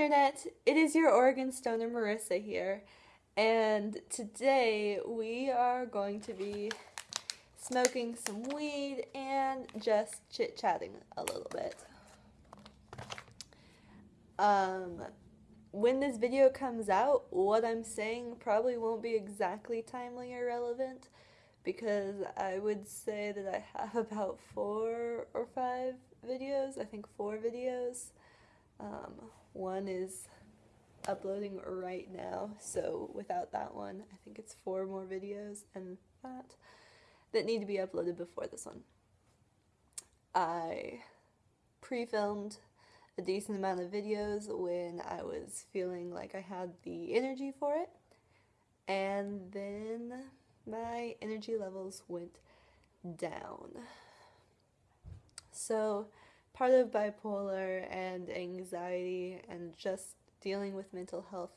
Internet! It is your Oregon Stoner Marissa here, and today we are going to be smoking some weed and just chit chatting a little bit. Um, when this video comes out, what I'm saying probably won't be exactly timely or relevant because I would say that I have about four or five videos, I think four videos. Um, one is uploading right now, so without that one, I think it's four more videos and that that need to be uploaded before this one. I pre-filmed a decent amount of videos when I was feeling like I had the energy for it, and then my energy levels went down. So, part of bipolar and anxiety and just dealing with mental health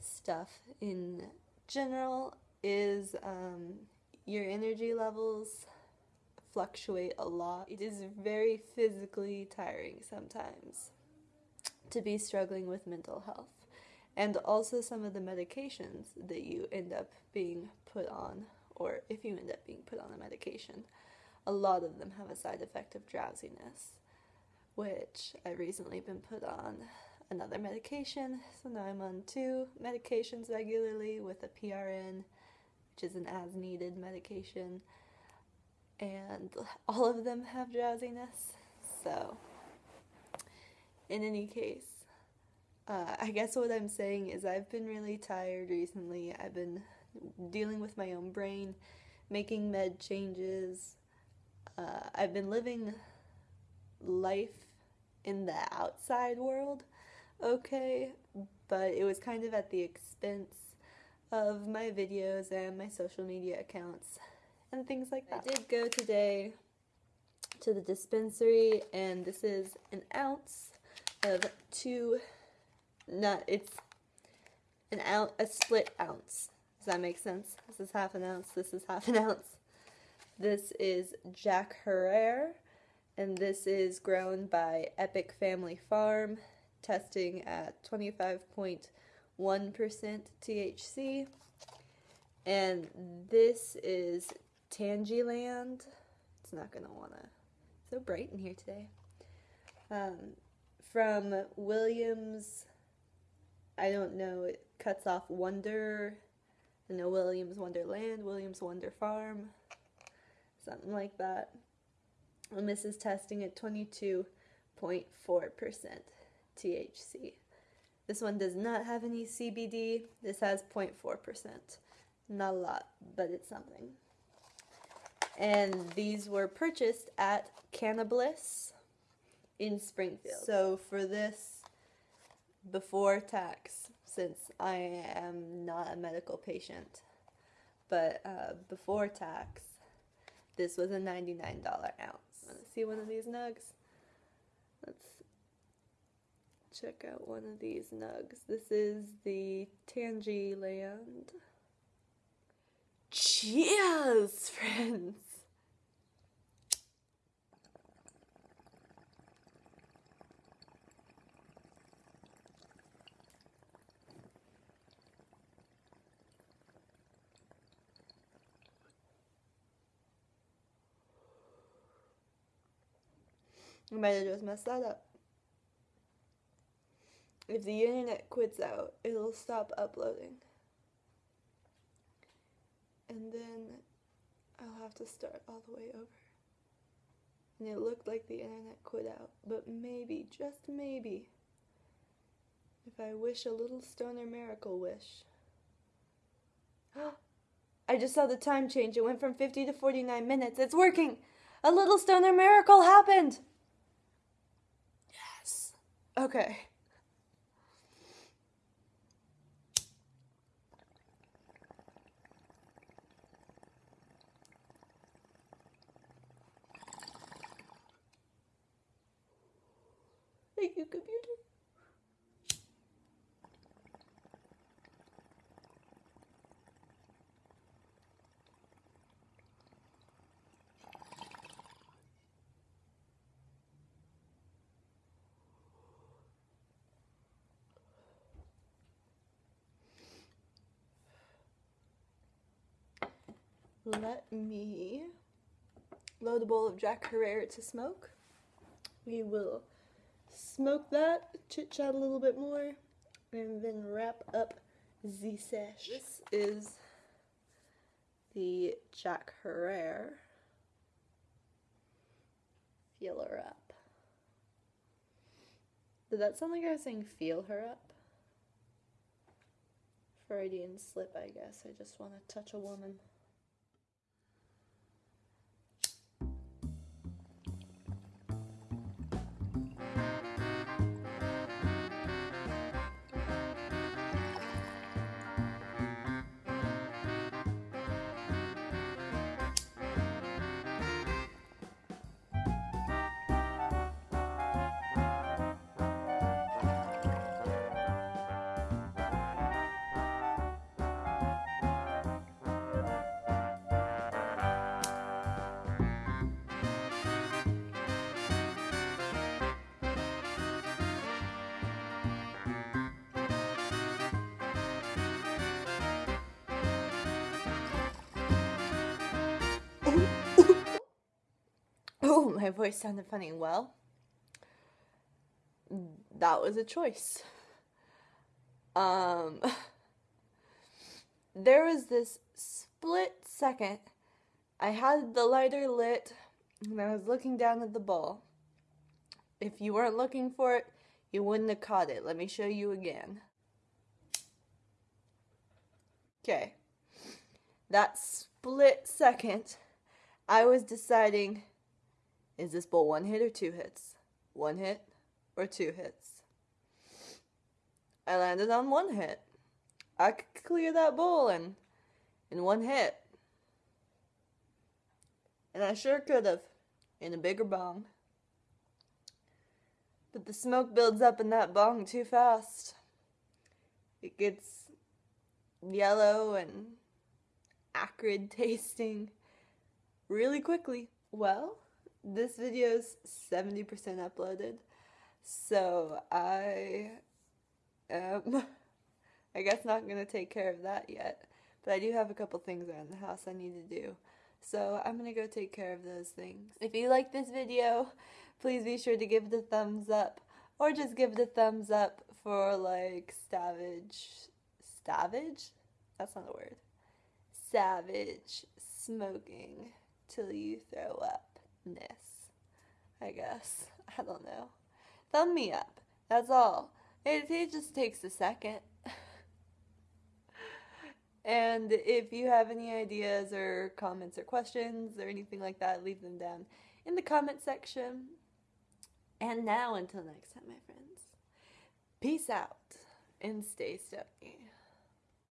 stuff in general is um, your energy levels fluctuate a lot. It is very physically tiring sometimes to be struggling with mental health. And also some of the medications that you end up being put on, or if you end up being put on a medication, a lot of them have a side effect of drowsiness which I've recently been put on another medication. So now I'm on two medications regularly with a PRN, which is an as needed medication. And all of them have drowsiness. So, in any case, uh, I guess what I'm saying is I've been really tired recently. I've been dealing with my own brain, making med changes. Uh, I've been living life in the outside world okay, but it was kind of at the expense of my videos and my social media accounts and things like that. I did go today to the dispensary and this is an ounce of two not it's an ounce a split ounce. Does that make sense? This is half an ounce, this is half an ounce. This is Jack Herer and this is grown by Epic Family Farm, testing at 25.1% THC. And this is Tangyland. It's not going to want to. So bright in here today. Um, from Williams, I don't know, it cuts off Wonder. I know Williams Wonderland, Williams Wonder Farm, something like that. And this is testing at 22.4% THC. This one does not have any CBD. This has 0.4%. Not a lot, but it's something. And these were purchased at Cannabliss in Springfield. So for this, before tax, since I am not a medical patient, but uh, before tax, this was a $99 ounce. Want to see one of these nugs? Let's check out one of these nugs. This is the Tangy Land. Cheers, friends! I might have just messed that up. If the internet quits out, it'll stop uploading. And then I'll have to start all the way over. And it looked like the internet quit out, but maybe, just maybe, if I wish a little stoner miracle wish. I just saw the time change. It went from 50 to 49 minutes. It's working! A little stoner miracle happened! Okay. Thank you, computer. Let me load a bowl of Jack Herer to smoke. We will smoke that, chit chat a little bit more, and then wrap up the sesh. This is the Jack Herer. Feel her up. Did that sound like I was saying feel her up? Freudian slip, I guess. I just want to touch a woman. Voice sounded funny. Well, that was a choice. Um, there was this split second. I had the lighter lit and I was looking down at the bowl. If you weren't looking for it, you wouldn't have caught it. Let me show you again. Okay. That split second, I was deciding is this bowl one hit or two hits? One hit or two hits? I landed on one hit. I could clear that bowl in, in one hit. And I sure could have in a bigger bong. But the smoke builds up in that bong too fast. It gets yellow and acrid tasting really quickly. Well, this video is 70% uploaded, so I am, I guess, not going to take care of that yet. But I do have a couple things around the house I need to do. So I'm going to go take care of those things. If you like this video, please be sure to give it a thumbs up. Or just give it a thumbs up for like savage, savage? That's not a word. Savage smoking till you throw up. I guess. I don't know. Thumb me up. That's all. It, it just takes a second. and if you have any ideas or comments or questions or anything like that, leave them down in the comment section. And now, until next time, my friends, peace out and stay stokey.